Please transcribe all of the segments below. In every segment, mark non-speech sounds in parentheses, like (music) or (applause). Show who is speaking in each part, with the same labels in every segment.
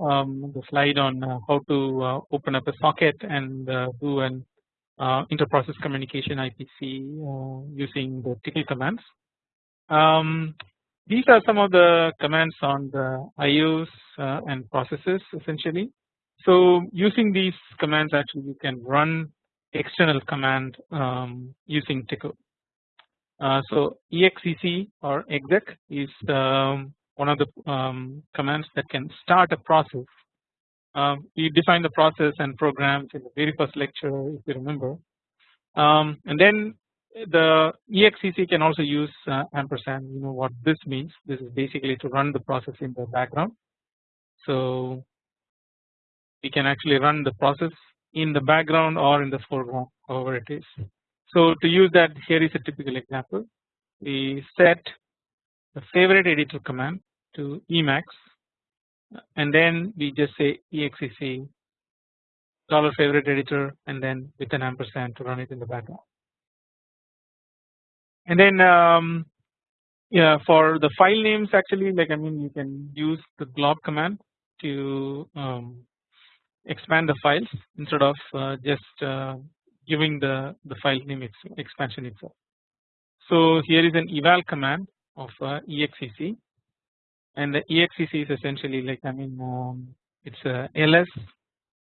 Speaker 1: um, the slide on uh, how to uh, open up a socket and uh, do an interprocess communication IPC using the Tcl commands. Um, these are some of the commands on the IOs and processes essentially. So using these commands actually you can run external command um, using Tcl. Uh, so exec or exec is um, one of the um, commands that can start a process. Um, we define the process and programs in the very first lecture if you remember um, and then the exec can also use uh, ampersand you know what this means this is basically to run the process in the background. So we can actually run the process in the background or in the foreground however it is. So to use that here is a typical example we set the favorite editor command to Emacs and then we just say exec dollar favorite editor and then with an ampersand to run it in the background. And then um, yeah for the file names actually like I mean you can use the glob command to um, expand the files instead of uh, just uh, giving the the file name expansion itself. So here is an eval command of uh, exec and the exec is essentially like I mean um, it's a ls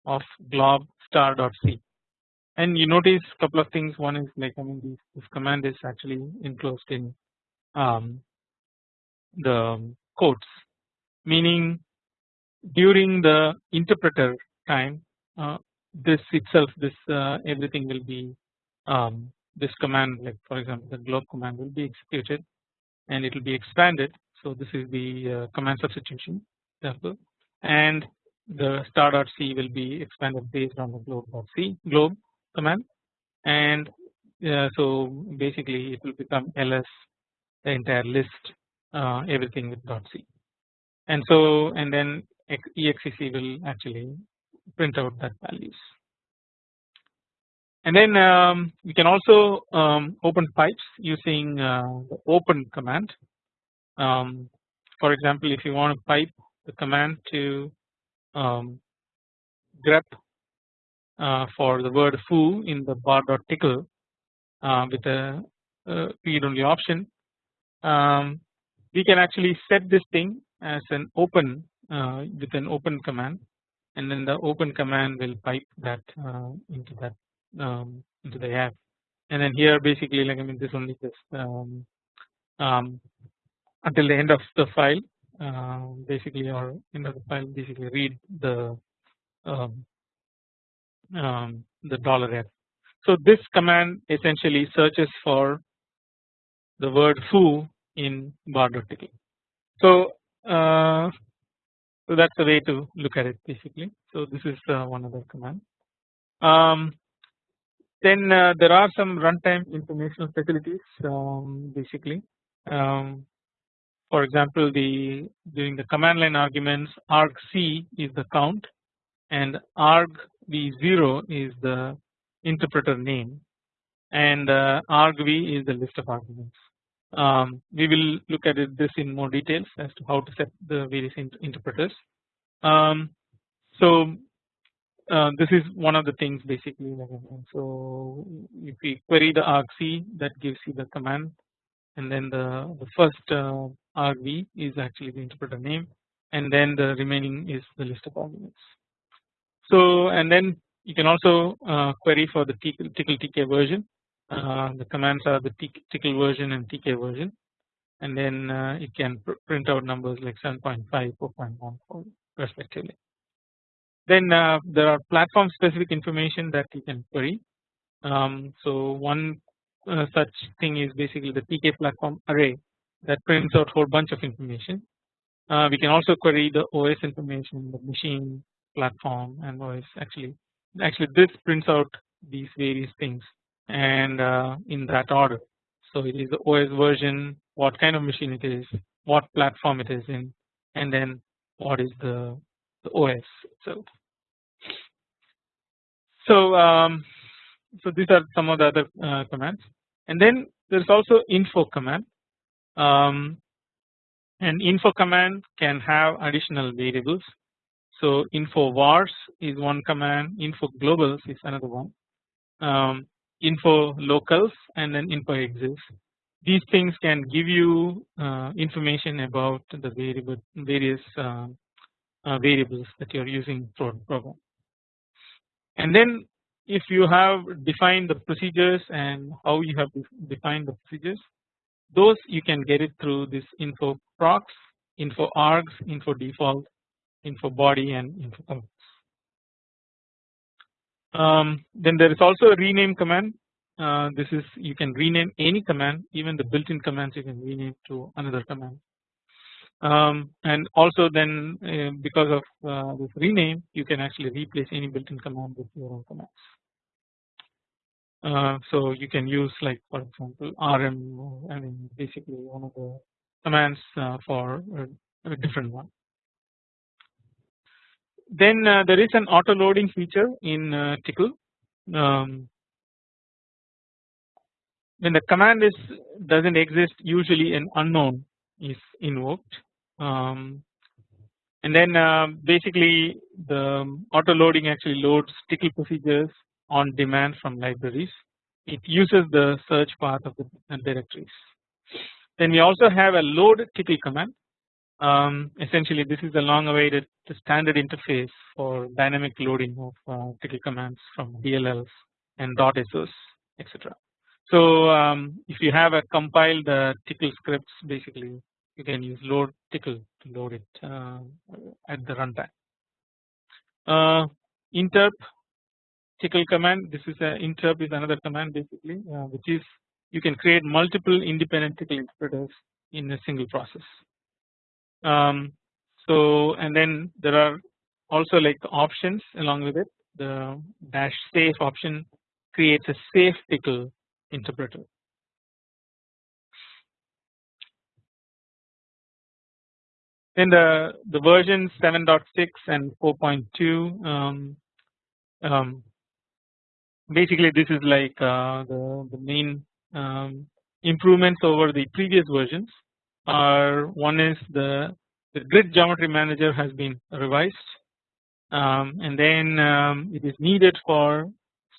Speaker 1: of glob star dot c and you notice couple of things one is like I mean this, this command is actually enclosed in um, the quotes meaning during the interpreter time uh, this itself this uh, everything will be um, this command like for example the glob command will be executed and it will be expanded. So this is the uh, command substitution example and the star.c will be expanded based on the glob.c glob command. And uh, so basically it will become ls the entire list uh, everything with dot .c. And so and then exec will actually print out that values. And then um, we can also um, open pipes using uh, the open command. Um, for example, if you want to pipe the command to um, grep uh, for the word foo in the bar bar.tickle uh, with a read only option, um, we can actually set this thing as an open uh, with an open command and then the open command will pipe that uh, into that um, into the app. And then here basically like I mean this only just um, um, until the end of the file uh, basically or end of the file basically read the um, um, the dollar f. So this command essentially searches for the word foo in bar.tickle. So uh, so that's the way to look at it basically. So this is uh, one other command. Um, then uh, there are some runtime informational facilities um, basically. Um, for example, the during the command line arguments argc is the count and argv0 is the interpreter name and uh, argv is the list of arguments. Um, we will look at it, this in more details as to how to set the various interpreters. Um, so uh, this is one of the things basically so if we query the argc that gives you the command and then the, the first uh, argv is actually the interpreter name and then the remaining is the list of arguments. So and then you can also uh, query for the Tcl tk version uh, the commands are the Tcl version and tk version and then uh, it can pr print out numbers like 7.5 4.1 respectively. Then uh, there are platform specific information that you can query. Um, so one uh, such thing is basically the TK platform array that prints out whole bunch of information. Uh, we can also query the OS information, the machine platform and OS actually actually this prints out these various things and uh, in that order. So it is the OS version, what kind of machine it is, what platform it is in, and then what is the the OS itself. So um, so these are some of the other uh, commands and then there is also info command um, and info command can have additional variables. So info vars is one command, info globals is another one, um, info locals and then info exist. These things can give you uh, information about the variable various uh, uh, variables that you are using for the program. And then if you have defined the procedures and how you have defined the procedures, those you can get it through this info procs, info args, info default, info body and info. Um, then there is also a rename command. Uh, this is you can rename any command, even the built-in commands you can rename to another command. Um, and also then uh, because of uh, this rename, you can actually replace any built-in command with your own commands. Uh, so you can use like for example rm I mean basically one of the commands uh, for a, a, different one. Then uh, there is an auto loading feature in uh, Tcl. Um, when the command is doesn't exist usually an unknown is invoked um, and then uh, basically the auto loading actually loads Tcl procedures on demand from libraries. It uses the search path of the directories. Then we also have a load Tcl command. Um, essentially, this is the long-awaited standard interface for dynamic loading of uh, Tcl commands from DLLs and .sos, etc. So um, if you have a compiled uh, Tcl scripts, basically you can use load Tcl to load it uh, at the runtime. Uh, interp Tcl command this is a interp is another command basically uh, which is you can create multiple independent Tcl interpreters in a single process. Um, so and then there are also like options along with it the dash safe option creates a safe Tcl interpreter. In the the version 7.6 and 4.2 um, um, basically this is like uh, the, the main um, improvements over the previous versions are one is the, the grid geometry manager has been revised um, and then um, it is needed for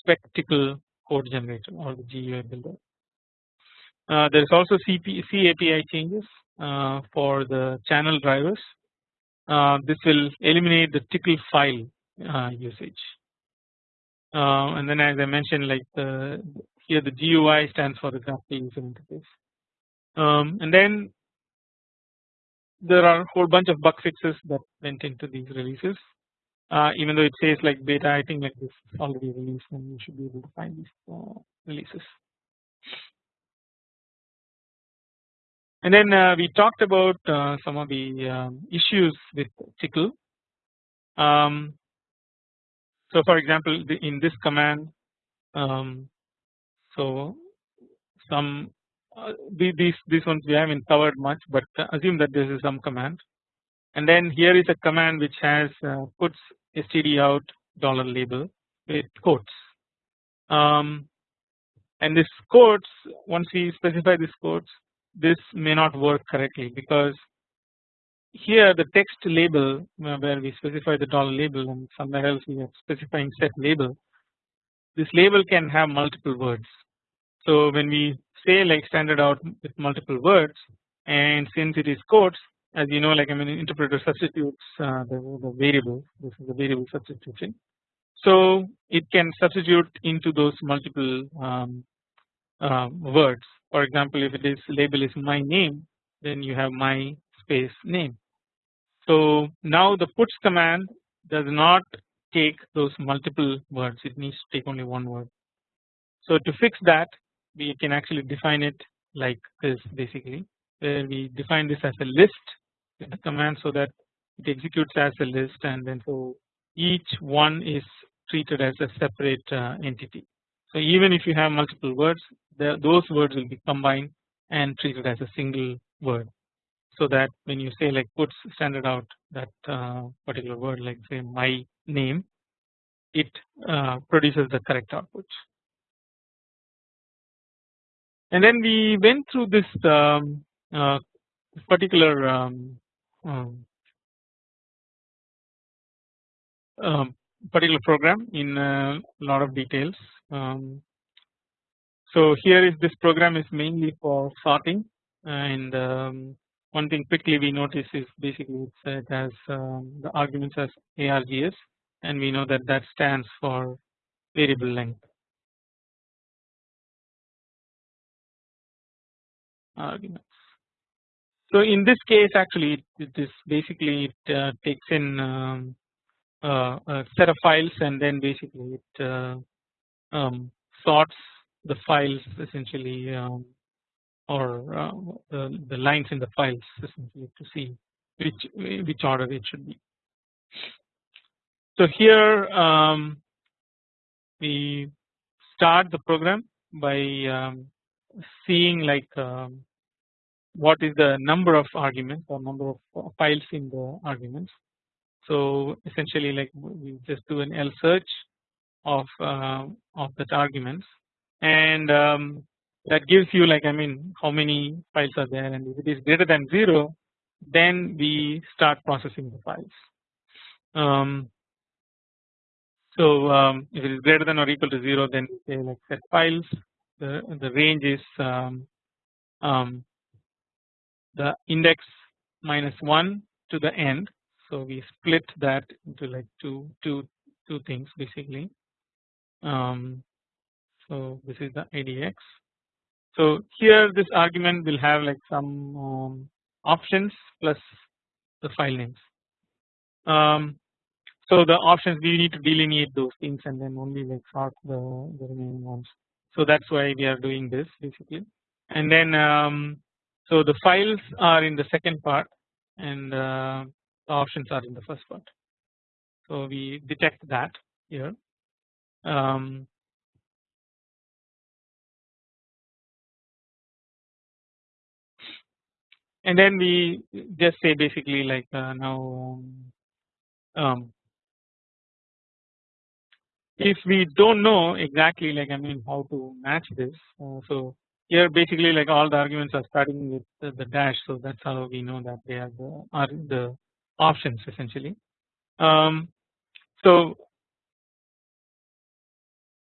Speaker 1: SpecTcl code generator or the GUI builder. Uh, there is also CP, C API changes uh, for the channel drivers. Uh, this will eliminate the Tcl file uh, usage. Uh, and then as I mentioned like the here the GUI stands for the graphical user interface um, and then there are a whole bunch of bug fixes that went into these releases uh, even though it says like beta I think like this is already released and you should be able to find these uh, releases. And then uh, we talked about uh, some of the um, issues with Tcl. Um, so for example in this command um, so some uh, these these ones we haven't covered much but assume that this is some command. And then here is a command which has uh, puts std out dollar label with quotes. Um, and this quotes once we specify this quotes this may not work correctly because here the text label uh, where we specify the dollar label and somewhere else we are specifying set label this label can have multiple words. So when we say like standard out with multiple words and since it is quotes as you know like I mean interpreter substitutes uh, the, the variable this is the variable substitution. So it can substitute into those multiple um, uh, words for example if it is label is my name then you have my space name. So now the puts command does not take those multiple words it needs to take only one word. So to fix that we can actually define it like this basically where we define this as a list in the command so that it executes as a list and then so each one is treated as a separate uh, entity. So even if you have multiple words the, those words will be combined and treated as a single word so that when you say like puts standard out that uh, particular word like say my name it uh, produces the correct output and then we went through this um, uh, particular um, um, um, particular program in a lot of details. Um, so here is this program is mainly for sorting and um, one thing quickly we notice is basically it has um, the arguments as args and we know that that stands for variable length arguments. So in this case actually it is basically it uh, takes in um, uh, a set of files and then basically it uh, um, sorts the files essentially um, or uh, the, the lines in the files essentially to see which which order it should be. So here um, we start the program by um, seeing like um, what is the number of arguments or number of files in the arguments. So essentially like we just do an L search of uh, of that arguments and um, that gives you like I mean how many files are there? And if it is greater than 0 then we start processing the files. Um, so um, if it is greater than or equal to 0 then we say like set files. The, the range is um, um, the index minus 1 to the end. So we split that into like two two two things basically. Um, so this is the IDX so here this argument will have like some um, options plus the file names. Um, so the options we need to delineate those things and then only like sort the, the remaining ones. So that's why we are doing this basically. And then um, so the files are in the second part and uh, the options are in the first part. So we detect that here. Um, and then we just say basically like uh, now um, if we don't know exactly like I mean how to match this uh, so here basically like all the arguments are starting with the, the, dash. So that's how we know that they are the are the options essentially. Um, so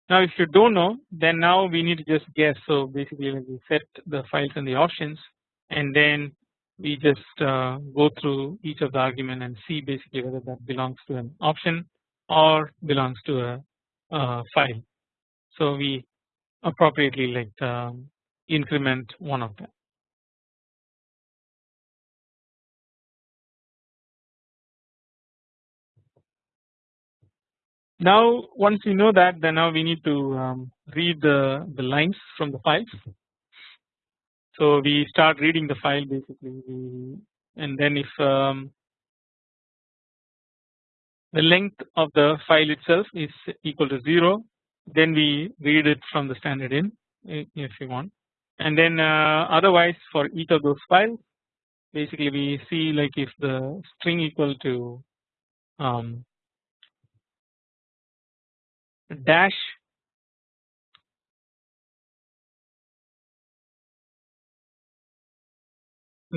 Speaker 1: now if you don't know then now we need to just guess. So basically like we set the files and the options and then we just uh, go through each of the argument and see basically whether that belongs to an option or belongs to a, a file. So we appropriately like um, increment one of them. Now once we know that then now we need to um, read the, the lines from the files so we start reading the file basically. And then if um, the length of the file itself is equal to 0 then we read it from the standard in if you want. And then uh, otherwise for each of those files basically we see like if the string equal to um, dash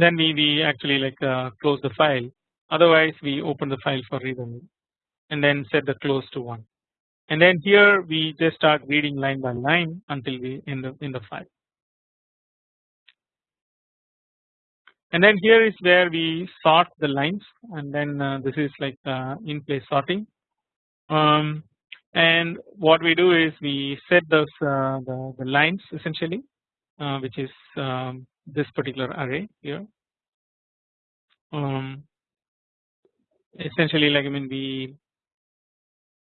Speaker 1: then we, we actually like uh, close the file. Otherwise we open the file for read only and then set the close to 1 and then here we just start reading line by line until we in the in the file. And then here is where we sort the lines. And then uh, this is like uh, in place sorting. Um, and what we do is we set those uh, the, the lines essentially uh, which is um, this particular array here. Um, essentially, like I mean, we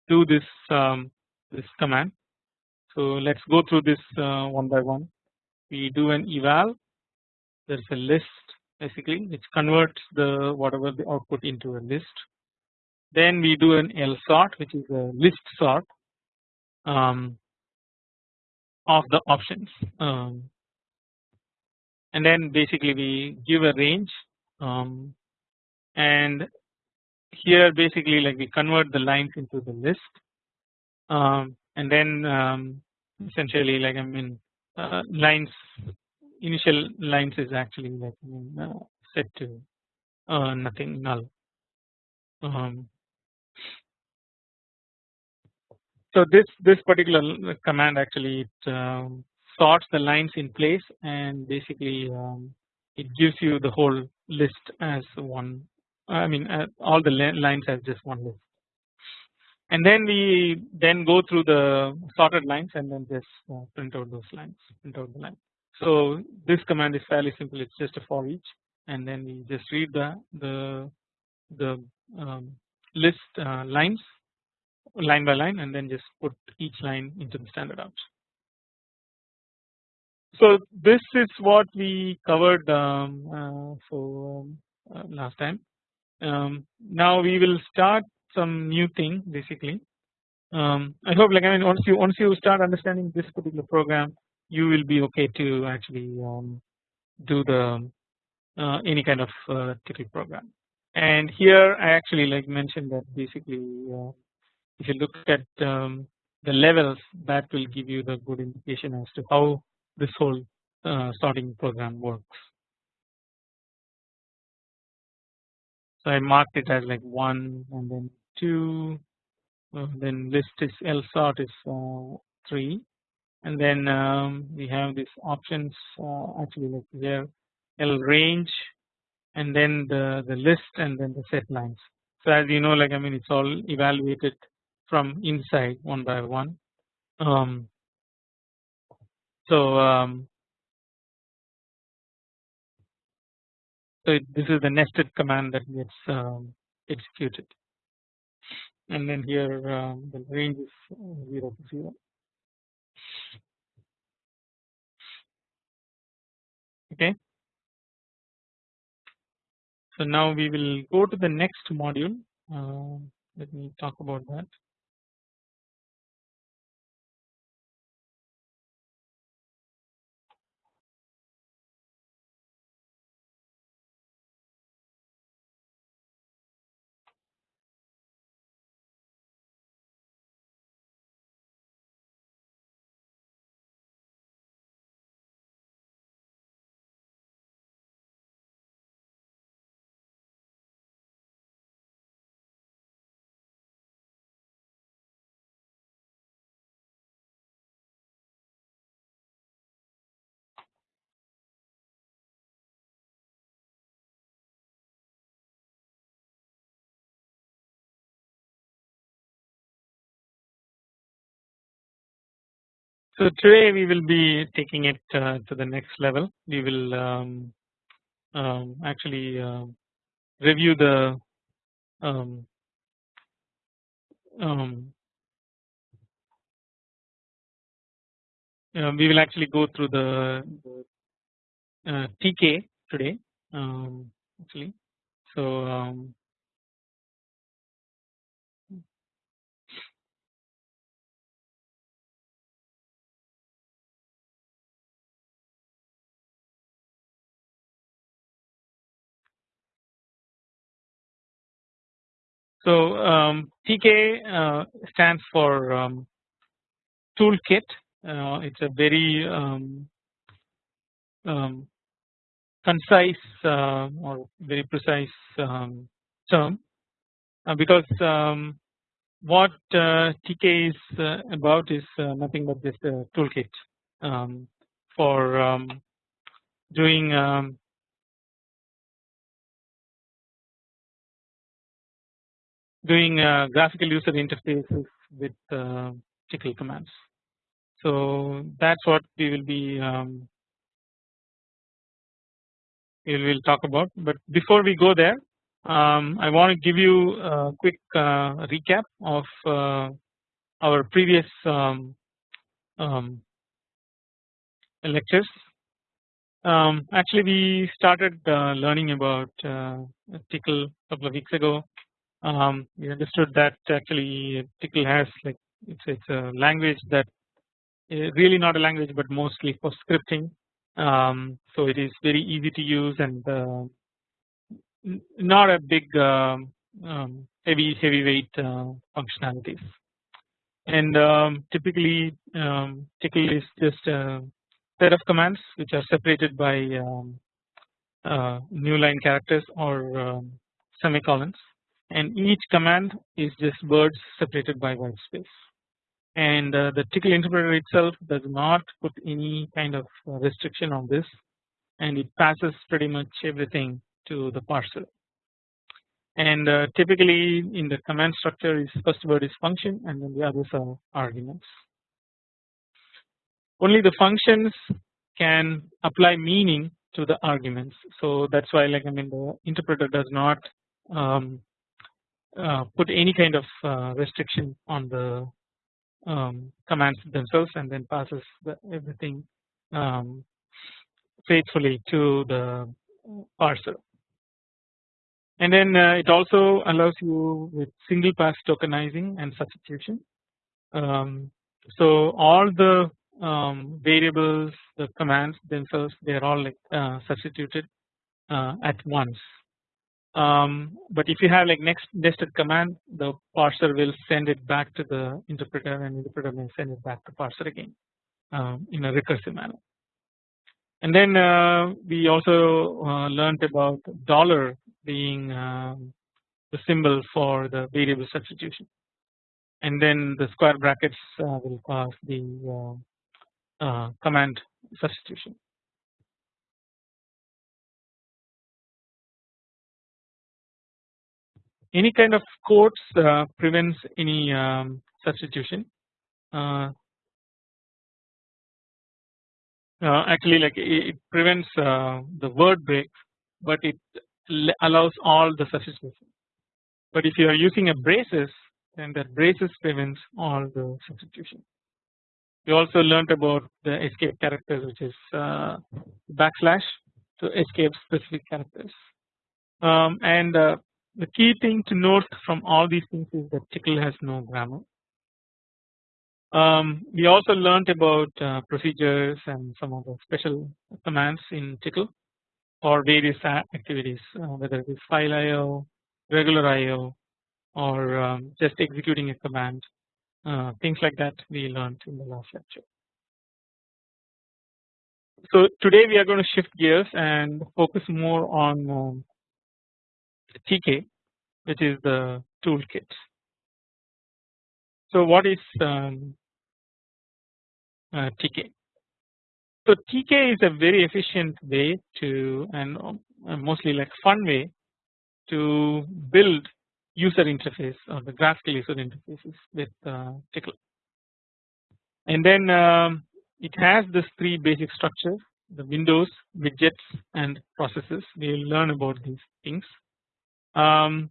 Speaker 1: do this um, this command. So let's go through this uh, one by one. We do an eval. There's a list basically which converts the whatever the output into a list. Then we do an L sort which is a list sort um, of the options. Um, and then basically we give a range um, and here basically like we convert the lines into the list um, and then um, essentially like I mean uh, lines initial lines is actually like I mean, uh, set to uh, nothing null. Um, so this this particular command actually it um, sorts the lines in place and basically um, it gives you the whole list as one I mean uh, all the lines as just one list and then we then go through the sorted lines and then just uh, print out those lines print out the line. So this command is fairly simple it's just a for each and then we just read the the the um, list uh, lines line by line and then just put each line into the standard out. So this is what we covered um, uh, um, uh, last time. Um, now we will start some new thing basically. Um, I hope like I mean once you once you start understanding this particular program, you will be okay to actually um, do the uh, any kind of uh, program. And here I actually like mentioned that basically uh, if you look at um, the levels that will give you the good indication as to how this whole uh, sorting program works. So I marked it as like 1 and then 2 uh, then list is L sort is uh, 3 and then um, we have these options uh, actually like here lrange and then the, the list and then the set lines. So as you know like I mean it's all evaluated from inside one by one. Um, so um, so this is the nested command that gets um, executed. And then here um, the range is uh, 0 to 0 okay. So now we will go to the next module. Uh, let me talk about that So today we will be taking it uh, to the next level. We will um, um, actually uh, review the um, um uh, we will actually go through the, uh, TK today um, actually. So So um, TK uh, stands for um, toolkit. Uh, it's a very um, um concise uh, or very precise um, term uh, because what uh, TK is uh, about is nothing but just a toolkit for doing doing uh, graphical user interfaces with uh, Tcl commands. So that's what we will be um, we will talk about. But before we go there, um, I want to give you a quick uh, recap of uh, our previous um, um lectures. Um, actually, we started uh, learning about uh, Tcl a couple of weeks ago um, we understood that actually Tcl has like it's it's a language that eh, really not a language but mostly for scripting. Um, so it is very easy to use and uh, not a big um, um, heavy heavyweight uh, functionalities. And um, typically um, Tcl is just a set of commands which are separated by uh, new line characters or semicolons and each command is just words separated by white space. and uh, the Tcl interpreter itself does not put any kind of restriction on this and it passes pretty much everything to the parser and uh, typically in the command structure is first word is function and then the others are arguments. Only the functions can apply meaning to the arguments so that's why like I mean the interpreter does not um, put any kind of uh, restriction on the um, commands themselves and then passes the, everything um, faithfully to the parser and then uh, it also allows you with single pass tokenizing and substitution. Um, so all the um, variables, the commands themselves, they are all like uh, substituted uh, at once. Um, but if you have like next nested command, the parser will send it back to the interpreter, and interpreter may send it back to parser again um, in a recursive manner. And then uh, we also uh, learned about dollar being um, the symbol for the variable substitution and then the square brackets uh, will cause the uh, uh, command substitution. Any kind of quotes uh, prevents any um, substitution. Uh, uh, actually, like it, prevents the word break, but it allows all the substitution. But if you are using a braces then that braces prevents all the substitution. We also learned about the escape characters which is uh, backslash to escape specific characters. Um, and uh, the key thing to note from all these things is that Tcl has no grammar. Um, we also learned about uh, procedures and some of the special commands in Tcl for various activities uh, whether it is file IO, regular IO or um, just executing a command uh, things like that we learned in the last lecture. So today we are going to shift gears and focus more on um, TK which is the toolkit. So what is um, uh, TK? So TK is a very efficient way to and uh, mostly like fun way to build user interface or the graphical user interfaces with uh, Tcl. And then um, it has this three basic structures the windows, widgets and processes we will learn about these things. Um,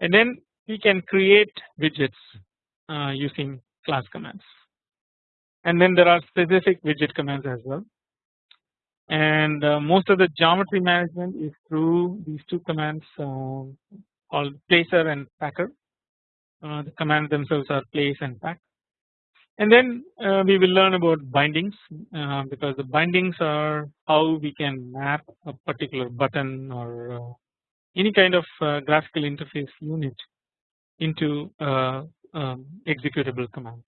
Speaker 1: and then we can create widgets uh, using class commands. And then there are specific widget commands as well. And uh, most of the geometry management is through these two commands uh, called placer and packer. Uh, the commands themselves are place and pack. And then uh, we will learn about bindings uh, because the bindings are how we can map a particular button or uh, any kind of graphical interface unit into um, executable command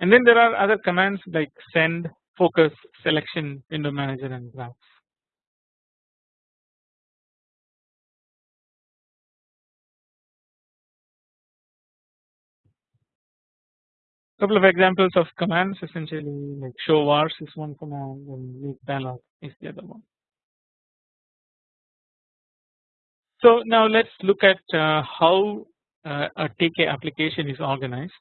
Speaker 1: and then there are other commands like send, focus, selection, window manager and graphs. Couple of examples of commands essentially like show vars is one command and make dialog is the other one. So now let's look at uh, how uh, a TK application is organized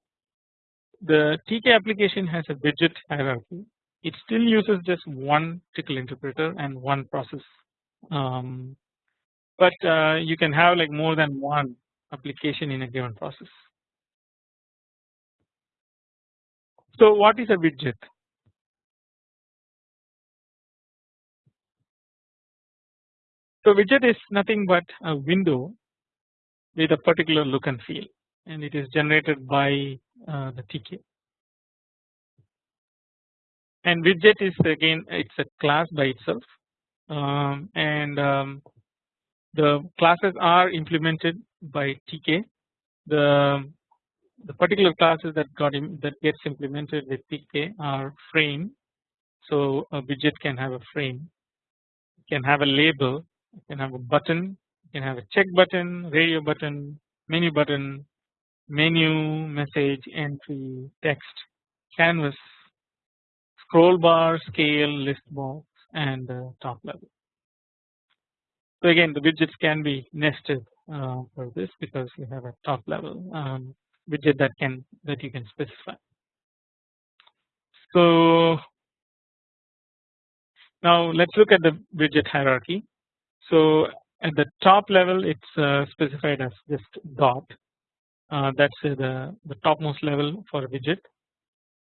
Speaker 1: the TK application has a widget hierarchy. It still uses just one Tcl interpreter and one process, um, but uh, you can have like more than one application in a given process. So what is a widget? So widget is nothing but a window with a particular look and feel and it is generated by uh, the TK. And widget is again it's a class by itself um, and um, the classes are implemented by TK. The the particular classes that got that gets implemented with TK are frame. So a widget can have a frame, can have a label, can have a button, you can have a check button, radio button, menu button, menu, message, entry, text, canvas, scroll bar, scale, list box and uh, top level. So again the widgets can be nested uh, for this because you have a top level um, widget that can that you can specify. So now let's look at the widget hierarchy. So at the top level it's uh, specified as just dot. Uh, that's the, the topmost level for a widget.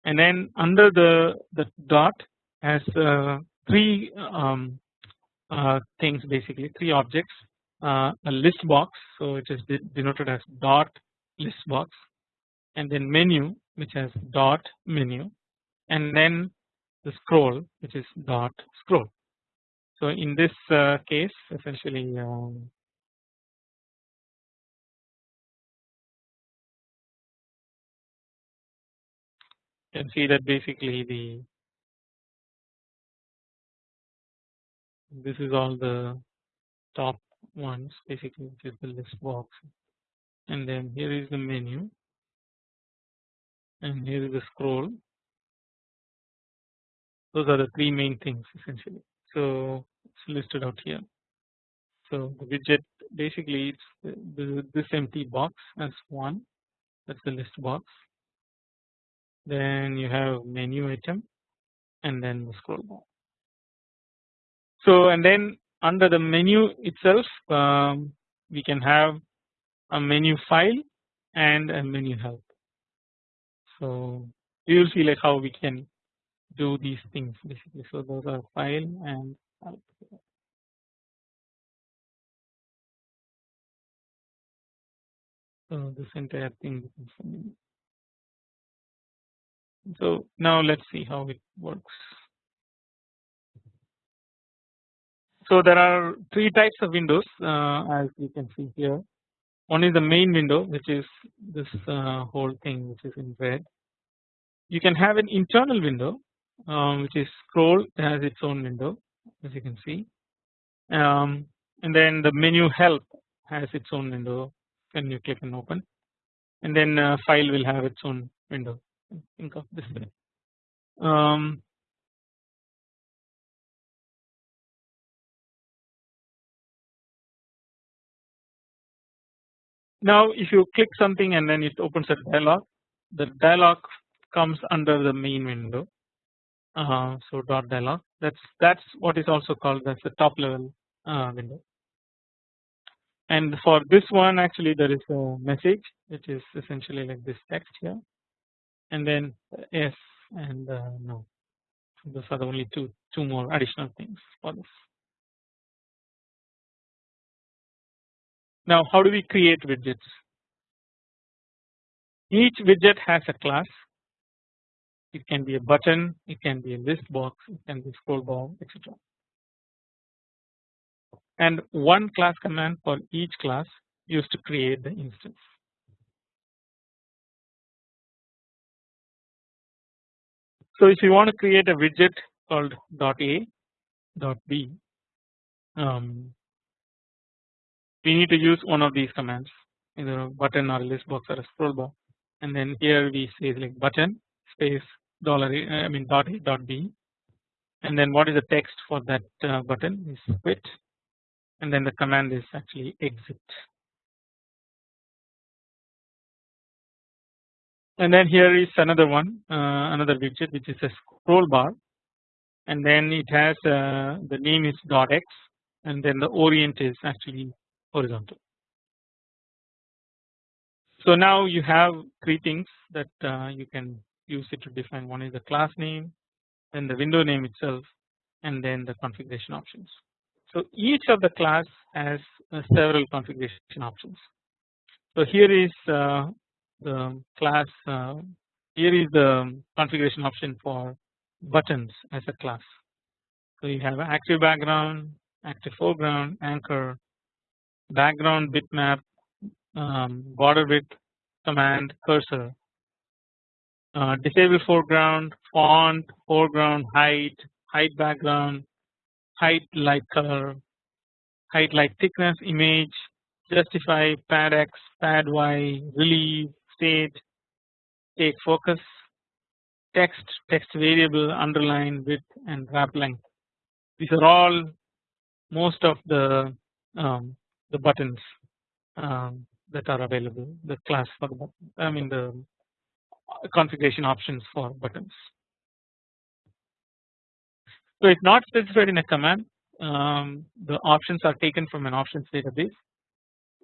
Speaker 1: And then under the the dot has uh, three um, uh, things basically three objects. Uh, a list box so it is denoted as dot list box. And then menu which has dot menu. And then the scroll which is dot scroll. So in this uh, case essentially um, you can see that basically the this is all the top ones basically which is the list box. And then here is the menu. And here is the scroll. Those are the three main things essentially. So it's listed out here so the widget basically it's this empty box as one that's the list box then you have menu item and then the scroll bar so and then under the menu itself um, we can have a menu file and a menu help. So you will see like how we can do these things basically. So those are file and So this entire thing So now let's see how it works. So there are three types of windows uh, as you can see here. One is the main window which is this uh, whole thing which is in red. You can have an internal window um, which is scroll has its own window as you can see. Um, and then the menu help has its own window. When you click and open. And then uh, file will have its own window. Think of this way. Um, Now if you click something and then it opens a dialog the dialog comes under the main window. Uh, so dot dialog that's that's what is also called as the top level uh, window and for this one actually there is a message which is essentially like this text here and then yes and uh, no those are the only two two more additional things for this Now how do we create widgets? Each widget has a class. It can be a button, it can be a list box, it can be scroll bar, etc. And one class command for each class used to create the instance. So if you want to create a widget called .a, .b, um, we need to use one of these commands either a button or a list box or a scroll bar and then here we say like button space dollar I mean dot a dot b. And then what is the text for that uh, button? Is quit. And then the command is actually exit. And then here is another one uh, another widget which is a scroll bar. And then it has uh, the name is dot x and then the orient is actually horizontal. So now you have three things that uh, you can use it to define one is the class name then the window name itself and then the configuration options. So each of the class has uh, several configuration options. So here is uh, the class uh, here is the configuration option for buttons as a class. So you have active background, active foreground, anchor, background bitmap, um, border width, command, cursor, uh, disable foreground, font, foreground, height, height background, height light color, highlight thickness, image, justify, pad X, pad Y, relief, state, state focus, text, text variable, underline, width and wrap length. These are all most of the um, the buttons um, that are available the class for the I mean the configuration options for buttons. So it's not specified in a command um, the options are taken from an options database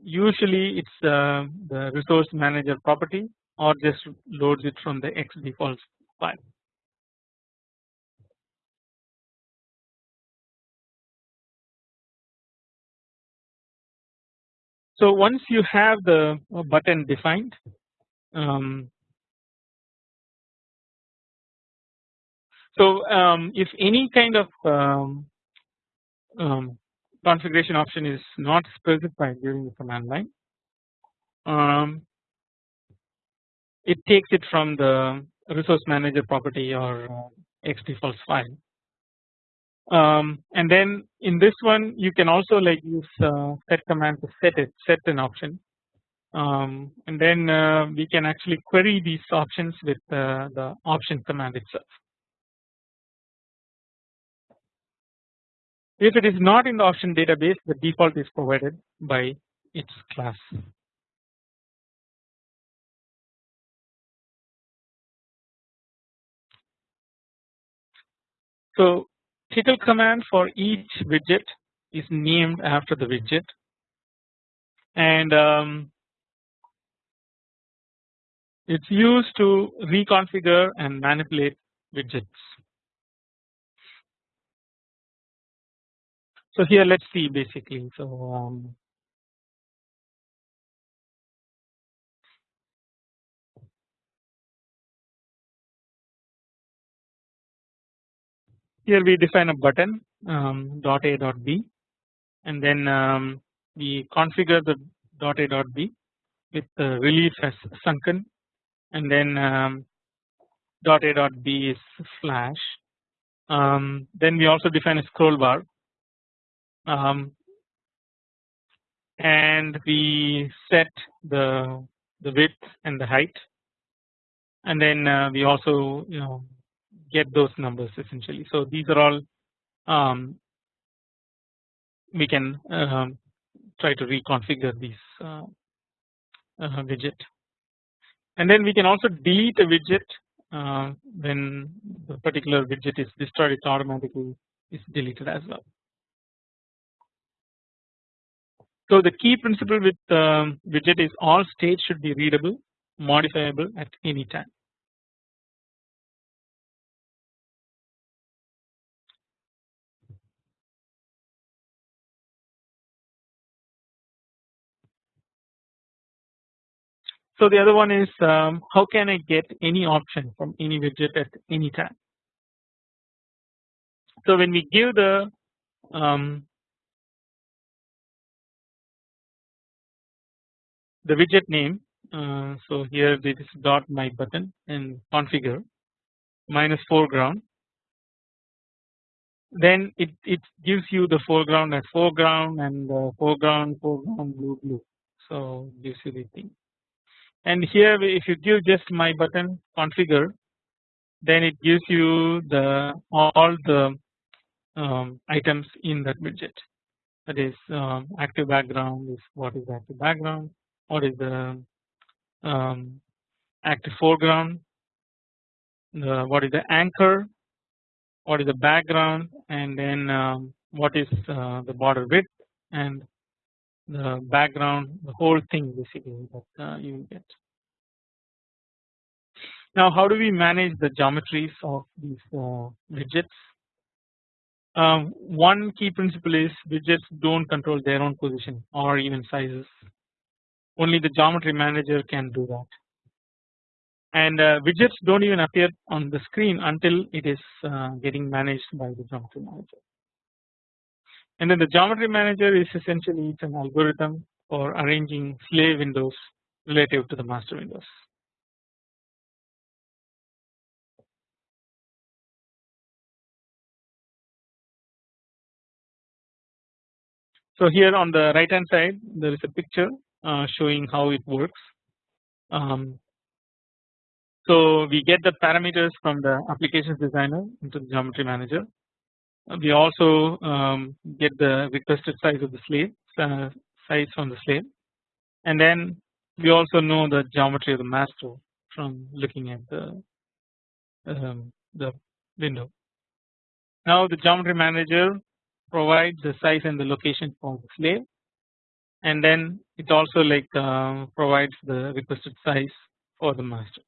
Speaker 1: usually it's uh, the resource manager property or just loads it from the xdefaults file. So once you have the button defined um, so um, if any kind of um, um, configuration option is not specified during the command line um, it takes it from the resource manager property or uh, xdefaults file um, and then in this one you can also like use uh, set command to set it set an option um, and then uh, we can actually query these options with uh, the option command itself. If it is not in the option database the default is provided by its class. So title command for each widget is named after the widget and um, it's used to reconfigure and manipulate widgets. So here let's see basically. So um, here we define a button um, dot a dot b and then um, we configure the dot a dot b with the relief as sunken and then um, dot a dot b is flash. Um, then we also define a scroll bar um, and we set the the width and the height and then uh, we also you know get those numbers essentially. So these are all um, we can um, try to reconfigure these uh, uh, widget and then we can also delete a widget uh, when the particular widget is destroyed it automatically is deleted as well. So the key principle with um, widget is all states should be readable modifiable at any time. So the other one is um, how can I get any option from any widget at any time. So when we give the um, the widget name uh, so here this is dot my button and configure minus foreground. Then it, it gives you the foreground as foreground and uh, foreground foreground blue blue. So gives you the thing. And here if you give just my button configure then it gives you the all the um, items in that widget. That is um, active background is what is active background what is the um, active foreground the, what is the anchor what is the background and then um, what is uh, the border width and the background the whole thing basically that uh, you get. Now how do we manage the geometries of these uh, widgets? Um, one key principle is widgets don't control their own position or even sizes only the geometry manager can do that. And uh, widgets don't even appear on the screen until it is uh, getting managed by the geometry manager. And then the geometry manager is essentially it's an algorithm for arranging slave windows relative to the master windows. So here on the right hand side there is a picture showing how it works. Um, so we get the parameters from the applications designer into the geometry manager. We also um, get the requested size of the slave uh, size from the slave, and then we also know the geometry of the master from looking at the um, the window. Now the geometry manager provides the size and the location for the slave and then it also like uh, provides the requested size for the master.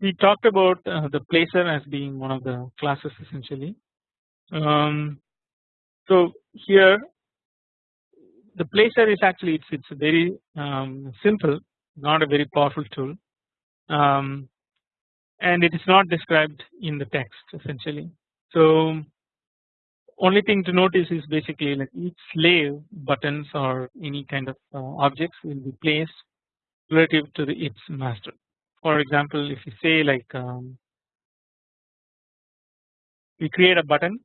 Speaker 1: We talked about uh, the placer as being one of the classes essentially. Um, so here the placer is actually it's it's very um, simple, not a very powerful tool. Um, and it is not described in the text essentially. So only thing to notice is basically like each slave buttons or any kind of uh, objects will be placed relative to the its master. For example, if you say like um, we create a button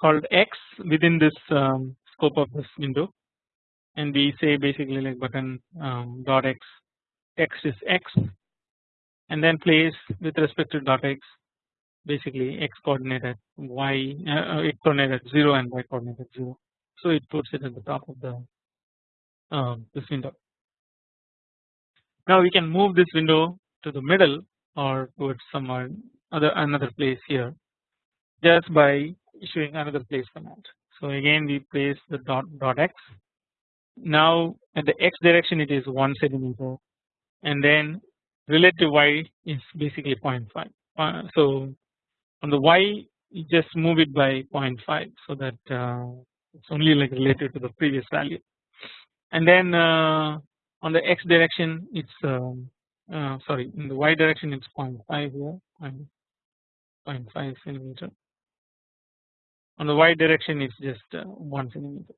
Speaker 1: called X within this um, scope of this window and we say basically like button um, dot x text is x and then place with respect to dot x basically x coordinate at y uh, x coordinate at 0 and y coordinate at 0 so it puts it at the top of the um, this window. Now we can move this window to the middle or towards some other another place here just by issuing another place command. So again we place the dot dot x now at the x direction it is 1 centimeter. And then relative y is basically 0.5. Uh, so on the y you just move it by 0.5 so that uh, it's only like related to the previous value. And then uh, on the x direction it's um, uh, sorry in the y direction it's 0.5 here 0.5 centimeter. On the y direction it's just uh, 1 centimeter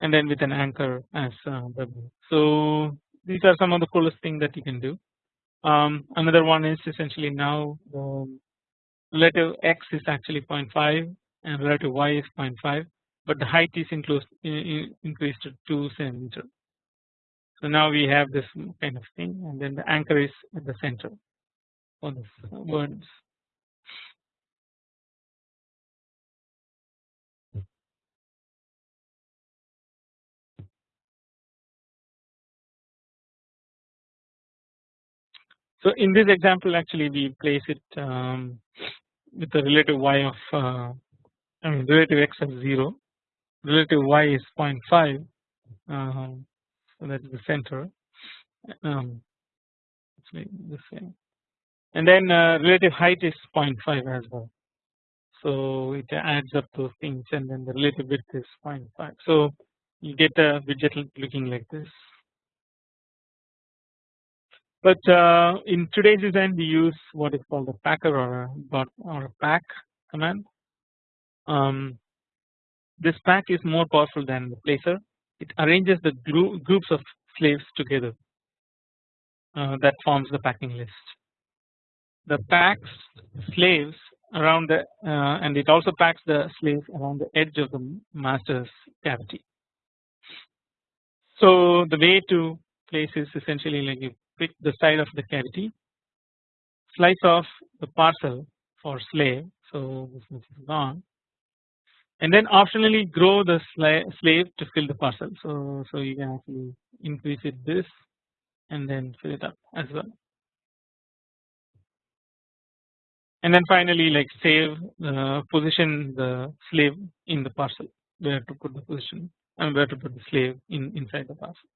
Speaker 1: and then with an anchor as uh, So these are some of the coolest things that you can do. Um, another one is essentially now the relative x is actually 0.5 and relative y is 0.5 but the height is increased increased to 2 centimeter. So now we have this kind of thing and then the anchor is at the center for this words. So in this example actually we place it um, with the relative y of uh, I mean relative x of 0 relative y is 0.5 uh, so that is the center. Um, the same and then uh, relative height is 0.5 as well. So it adds up those things and then the relative width is 0.5 so you get a widget looking like this but uh, in today's design we use what is called a packer or a or a pack command. Um, this pack is more powerful than the placer. It arranges the groups of slaves together uh, that forms the packing list. The packs slaves around the uh, and it also packs the slaves around the edge of the master's cavity. So the way to place is essentially like you pick the side of the cavity, slice off the parcel for slave, so this is gone, and then optionally grow the slave to fill the parcel. So so you can actually increase it this and then fill it up as well. And then finally like save uh, position the slave in the parcel where to put the position and where to put the slave in inside the parcel.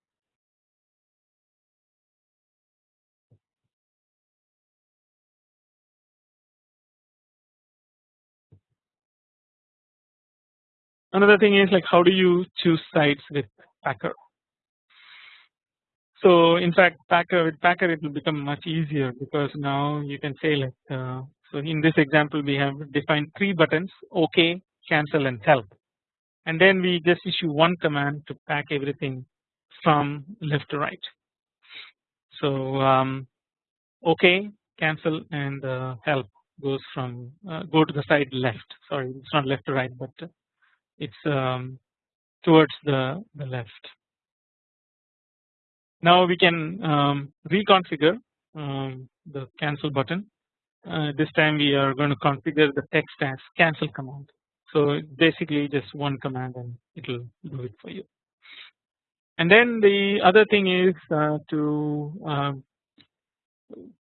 Speaker 1: Another thing is like how do you choose sites with Packer? So in fact Packer with Packer it will become much easier because now you can say like uh, so in this example we have defined three buttons OK, cancel and help. And then we just issue one command to pack everything from left to right. So um, OK cancel and uh, help goes from uh, go to the side left. Sorry it's not left to right but it's um, towards the, the left. Now we can um, reconfigure um, the cancel button uh, this time we are going to configure the text as cancel command. So basically just one command and it will do it for you. And then the other thing is uh, to uh,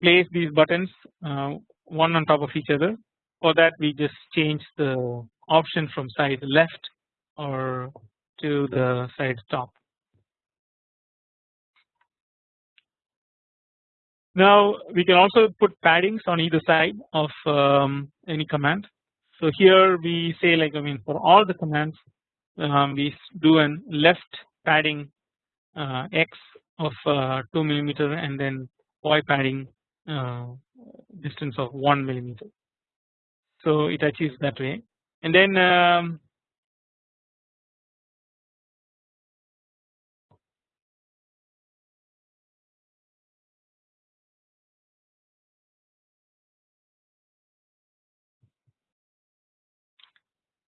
Speaker 1: place these buttons uh, one on top of each other. For that we just change the option from side left or to the side top. Now we can also put paddings on either side of um, any command. So here we say like I mean for all the commands um, we do an left padding uh, x of uh, 2 millimeter and then y padding uh, distance of 1 millimeter. So it achieves that way and then um,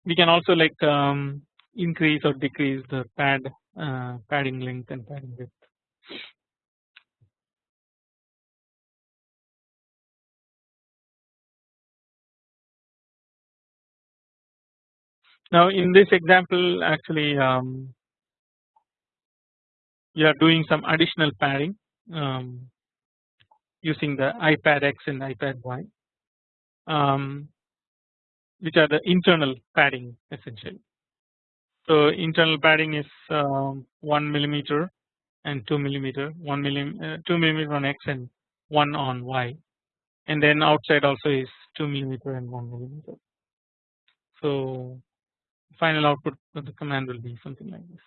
Speaker 1: we can also like um, increase or decrease the pad uh, padding length and padding width. Now in this example actually um, you are doing some additional padding um, using the ipadx and ipady. Um, which are the internal padding essentially. So internal padding is um, 1 millimeter and 2 millimeter 1 millimeter uh, 2 millimeter on X and 1 on Y and then outside also is 2 millimeter and 1 millimeter. So final output of the command will be something like this.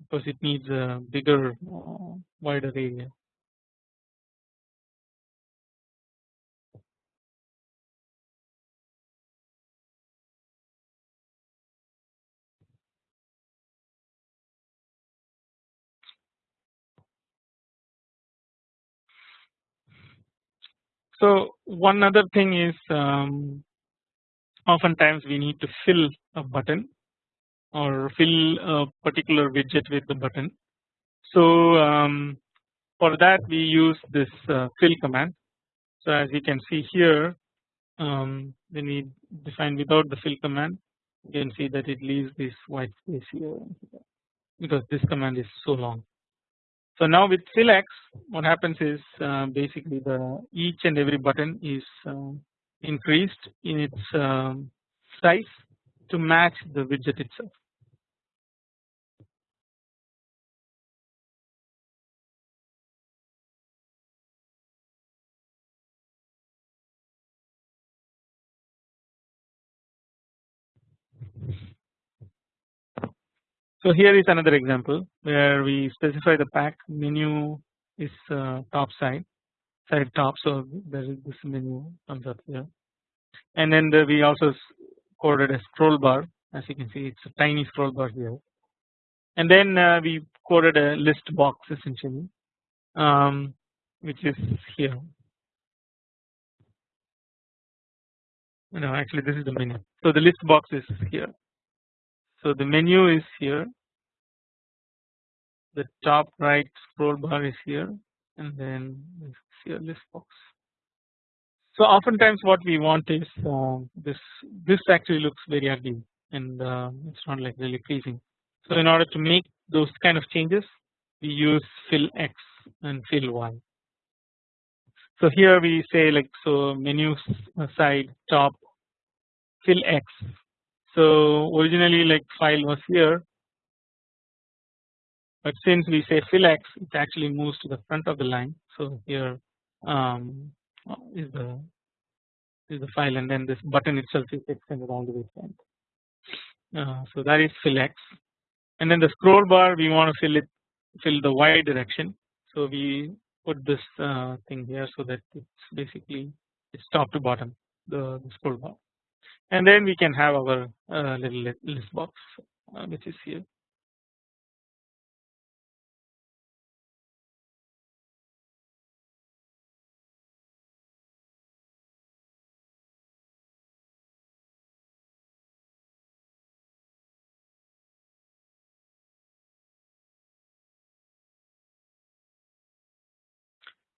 Speaker 1: Because it needs a bigger uh, wider area. So one other thing is um, oftentimes we need to fill a button or fill a particular widget with the button. So um, for that we use this uh, fill command. So as you can see here um, when we define without the fill command you can see that it leaves this white space here because this command is so long. So now with fill-x what happens is uh, basically the each and every button is uh, increased in its um, size to match the widget itself. So here is another example where we specify the pack menu is uh, top side side top so there is this menu comes up here and then the, we also coded a scroll bar. As you can see it's a tiny scroll bar here. And then uh, we coded a list box essentially um, which is here. No actually this is the menu. So the list box is here. So the menu is here, the top right scroll bar is here, and then list box. So oftentimes what we want is uh, this. This actually looks very ugly, and uh, it's not like really pleasing. So in order to make those kind of changes, we use fill X and fill Y. So here we say like so menu side top fill X so originally like file was here but since we say fill x it actually moves to the front of the line so here um, is the is the file and then this button itself is extended all the way front. Uh, so that is fill x and then the scroll bar we want to fill it fill the y direction. So we put this uh, thing here so that it's basically it's top to bottom the, the scroll bar. And then we can have our uh, little list box uh, which is here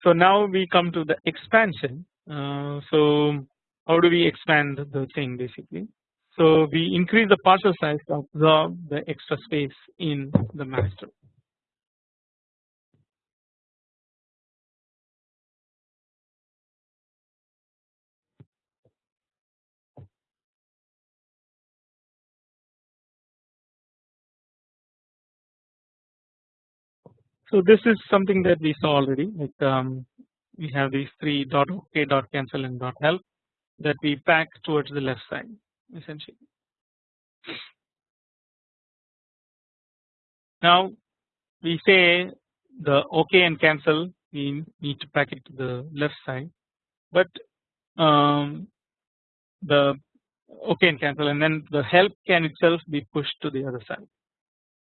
Speaker 1: So now we come to the expansion. Uh, so how do we expand the thing basically? So we increase the parcel size to absorb the extra space in the master. So this is something that we saw already like um, we have these three dot ok dot cancel and dot help that we pack towards the left side essentially. Now we say the ok and cancel we need to pack it to the left side but um, the ok and cancel and then the help can itself be pushed to the other side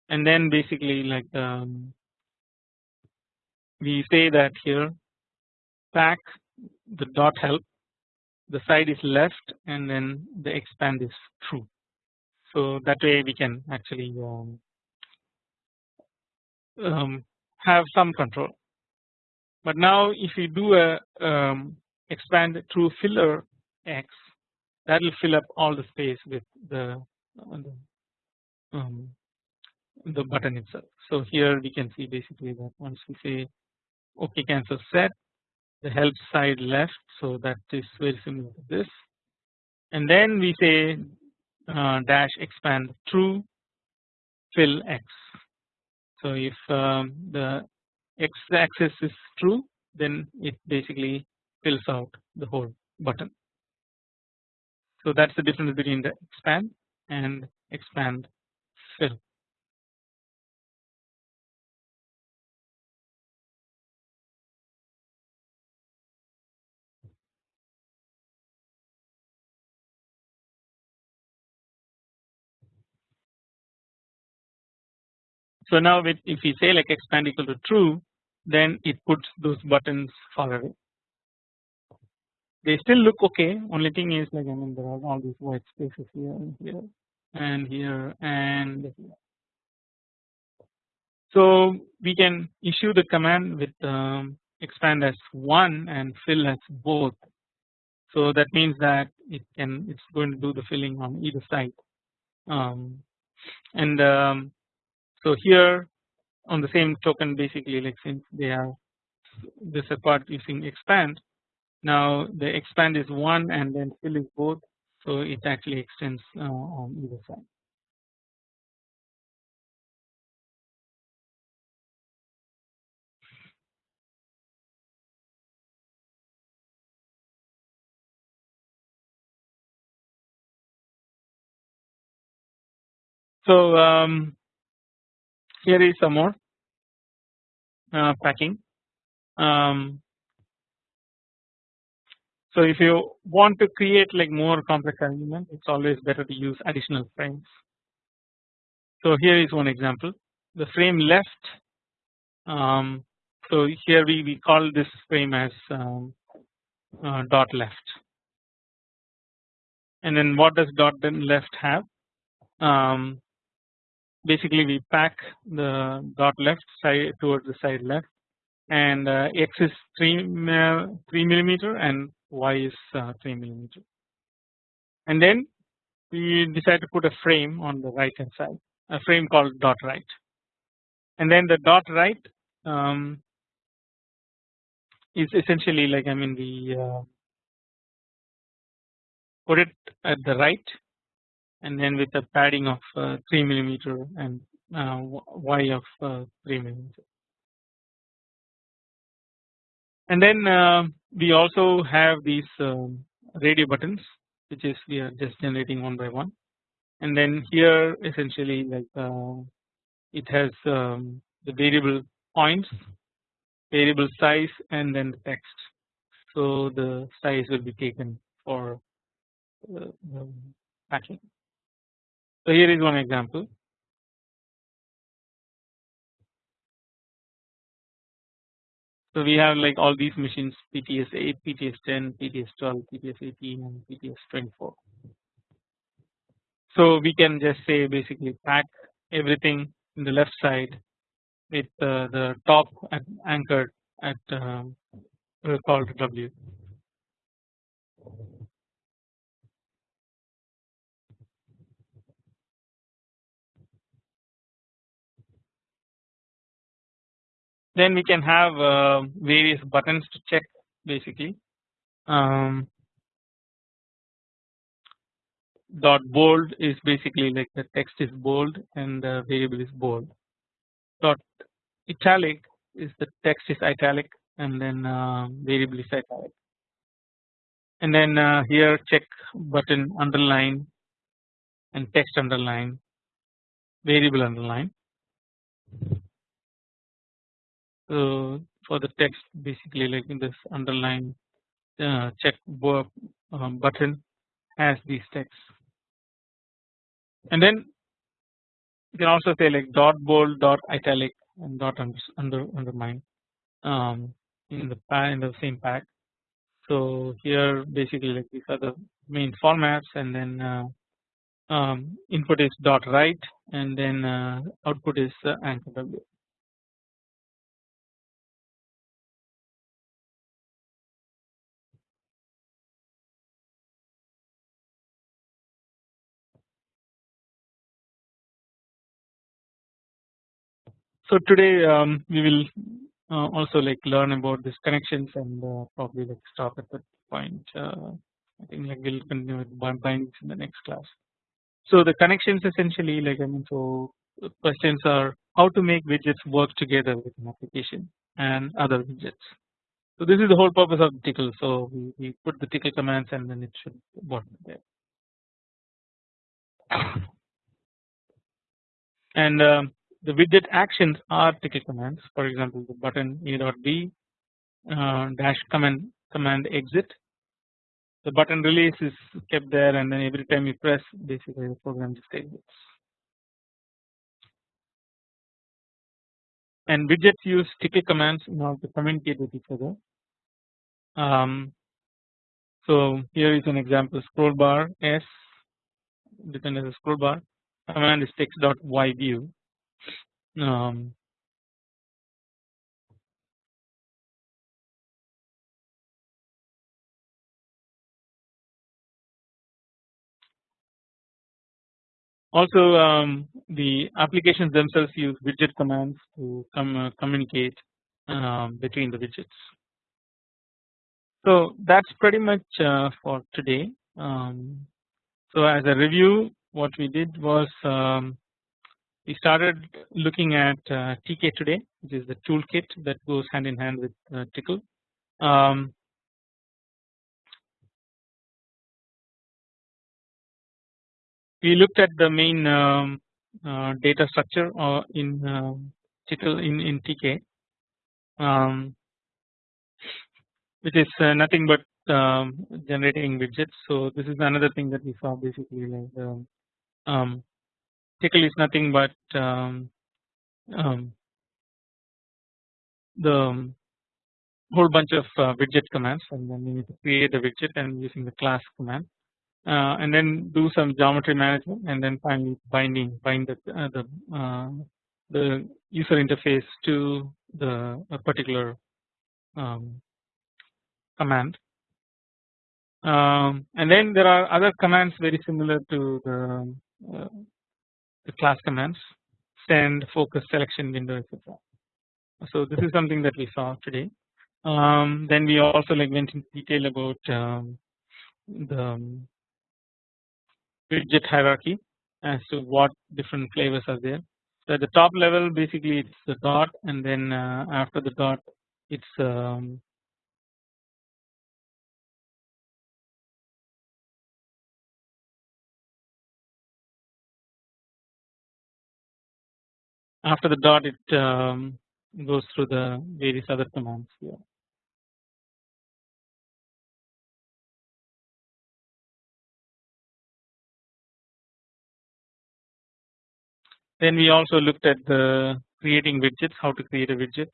Speaker 1: and then basically like um, we say that here pack the dot help the side is left and then the expand is true. So that way we can actually um, um, have some control. But now if we do a um, expand true filler x that will fill up all the space with the, the um, the button itself. So here we can see basically that once we say OK cancel set the help side left so that is very similar to this and then we say uh, dash expand true fill x. So if um, the x axis is true then it basically fills out the whole button. So that is the difference between the expand and expand fill. So now with if we say like expand equal to true then it puts those buttons far away. They still look okay only thing is like I mean there are all these white spaces here and here and here and here. So we can issue the command with um, expand as one and fill as both. So that means that it can it's going to do the filling on either side um, and um, so here on the same token basically like since they are this apart using expand now the expand is one and then fill is both so it actually extends uh, on either side. So um, here is some more uh, packing. Um, so if you want to create like more complex arrangement, it's always better to use additional frames. So here is one example. The frame left. Um, so here we we call this frame as um, uh, dot left. And then what does dot then left have? Um, basically we pack the dot left side towards the side left and uh, x is 3, uh, 3 millimeter and y is uh, 3 millimeter. And then we decide to put a frame on the right hand side a frame called dot right. And then the dot right um, is essentially like I mean we uh, put it at the right and then with a padding of uh, 3 millimeter and uh, y of uh, 3 millimeter. And then we also have these um, radio buttons which is we are just generating one by one. And then here essentially like uh, it has um, the variable points variable size and then the text. So the size will be taken for uh, the packing so here is one example. So we have like all these machines PTS 8, PTS 10, PTS 12, PTS 18 and PTS 24. So we can just say basically pack everything in the left side with uh, the top anchored at um, called W. Then we can have uh, various buttons to check basically. Um, dot bold is basically like the text is bold and the variable is bold. Dot italic is the text is italic and then uh, variable is italic. And then uh, here check button underline and text underline variable underline. So for the text basically like in this underline uh, check um, button has these texts and then you can also say like dot bold dot italic and dot under, under underline um, in the in the same pack. So here basically like these are the main formats and then uh, um, input is dot right and then uh, output is uh, anchor w. So today um, we will uh, also like learn about these connections and uh, probably like stop at that point. Uh, I think like we'll continue with bindings in the next class. So the connections essentially like I mean so questions are how to make widgets work together with an application and other widgets. So this is the whole purpose of Tcl. So we, we put the Tcl commands and then it should work there. (coughs) And um, the widget actions are Tcl commands. For example the button a dot b uh, dash command command exit. The button release is kept there and then every time you press basically the program just exits. And widgets use Tcl commands in order to communicate with each other. Um, so here is an example scroll bar s written as a scroll bar command is text dot y view um, also um, the applications themselves use widget commands to com uh, communicate um, between the widgets. So that's pretty much uh, for today. Um, so as a review what we did was um, we started looking at uh, TK today which is the toolkit that goes hand in hand with uh, Tcl. Um, we looked at the main um, uh, data structure uh, in uh, Tcl in, in TK um, which is uh, nothing but um, generating widgets. So this is another thing that we saw basically like um, um Tcl is nothing but um, um, the whole bunch of uh, widget commands and then we need to create a widget and using the class command. Uh, and then do some geometry management and then finally binding bind the uh, the, uh, the user interface to the particular um, command. Um, and then there are other commands very similar to the uh, the class commands send focus selection window etc. So this is something that we saw today. Um, then we also like went into detail about um, the um, widget hierarchy as to what different flavors are there. So at the top level basically it's the dot and then uh, after the dot it's um, after the dot it um, goes through the various other commands here. Then we also looked at the creating widgets, how to create a widget,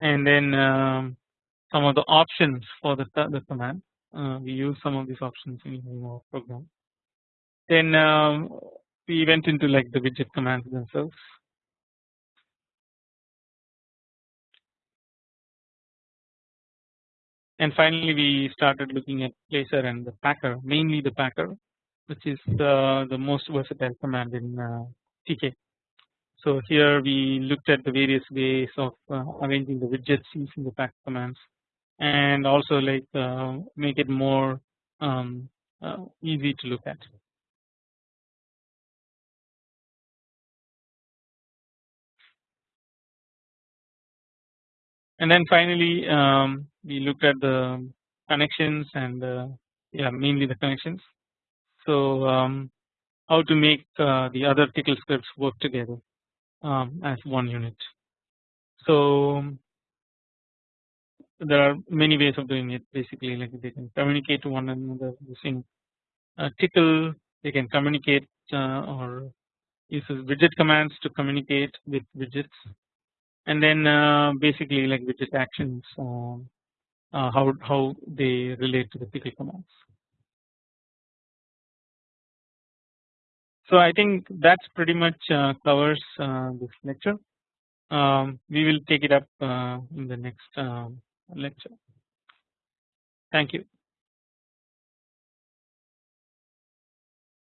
Speaker 1: and then um, some of the options for the, the command. Uh, we use some of these options in our program. Then um, we went into like the widget commands themselves and finally we started looking at placer and the packer mainly the packer which is the, the most versatile command in uh, TK. So here we looked at the various ways of uh, arranging the widgets using the packer commands and also like uh, make it more um, uh, easy to look at. And then finally um, we looked at the connections and uh, yeah mainly the connections. So um, how to make uh, the other Tcl scripts work together um, as one unit. So there are many ways of doing it basically like they can communicate to one another using uh, Tcl they can communicate uh, or uses widget commands to communicate with widgets and then uh, basically like widget actions um, uh, how how they relate to the Tcl commands. So I think that's pretty much uh, covers uh, this lecture. Um, we will take it up uh, in the next lecture. Thank you.